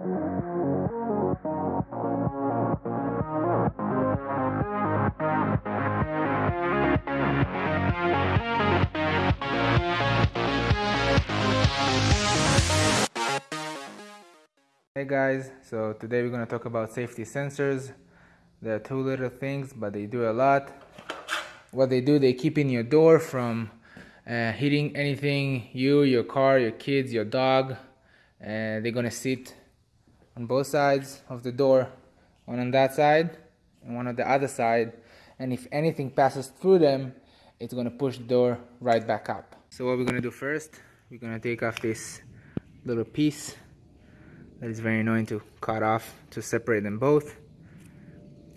Hey guys, so today we're going to talk about safety sensors. There are two little things, but they do a lot. What they do, they keep in your door from uh, hitting anything, you, your car, your kids, your dog. And they're going to sit on both sides of the door, one on that side and one on the other side. And if anything passes through them, it's going to push the door right back up. So what we're going to do first, we're going to take off this little piece that is very annoying to cut off to separate them both.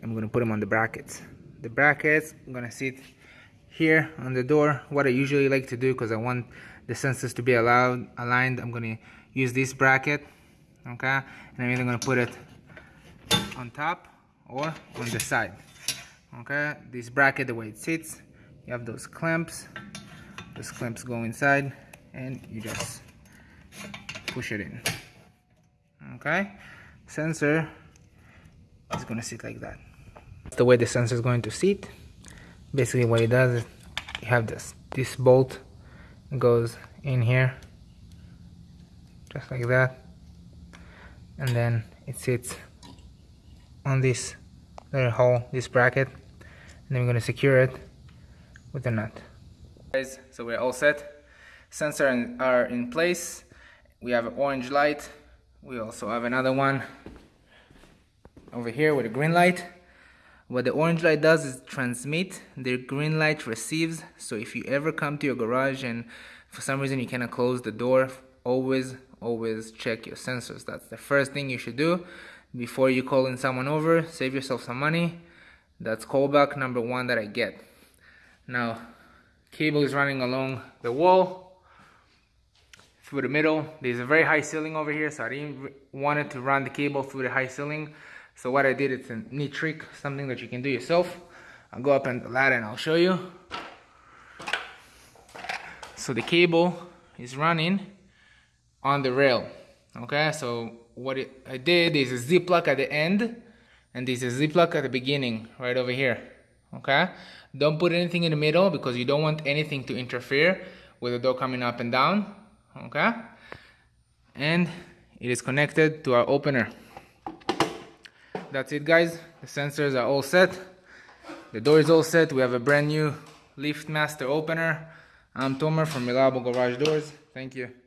I'm gonna put them on the brackets. The brackets, I'm gonna sit here on the door. What I usually like to do, because I want the sensors to be allowed aligned, I'm gonna use this bracket, okay? And I'm either gonna put it on top or on the side, okay? This bracket, the way it sits, you have those clamps. Those clamps go inside and you just push it in okay sensor is going to sit like that that's the way the sensor is going to sit basically what it does is you have this this bolt goes in here just like that and then it sits on this little hole this bracket and then we're going to secure it with a nut. Guys so we're all set. Sensors are in place. We have an orange light. We also have another one over here with a green light. What the orange light does is transmit the green light receives. So if you ever come to your garage and for some reason you cannot close the door always always check your sensors that's the first thing you should do before you call in someone over save yourself some money that's callback number one that I get now cable is running along the wall through the middle. There's a very high ceiling over here, so I didn't want it to run the cable through the high ceiling. So what I did, it's a neat trick, something that you can do yourself. I'll go up on the ladder and I'll show you. So the cable is running on the rail. Okay, so what I did is a ziplock at the end and there's a ziplock at the beginning, right over here. Okay, don't put anything in the middle because you don't want anything to interfere with the door coming up and down okay? And it is connected to our opener. That's it guys. The sensors are all set. The door is all set. We have a brand new LiftMaster opener. I'm tomer from reliable garage doors. Thank you